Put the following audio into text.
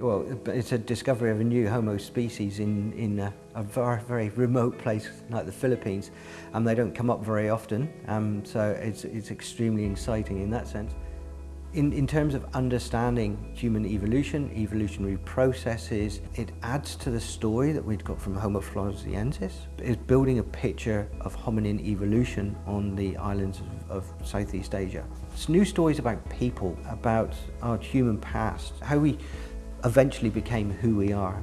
Well, it's a discovery of a new Homo species in, in a, a very, very remote place like the Philippines. and they don't come up very often, um, so it's, it's extremely exciting in that sense. In, in terms of understanding human evolution, evolutionary processes, it adds to the story that we've got from Homo floresiensis. It's building a picture of hominin evolution on the islands of, of Southeast Asia. It's new stories about people, about our human past, how we eventually became who we are.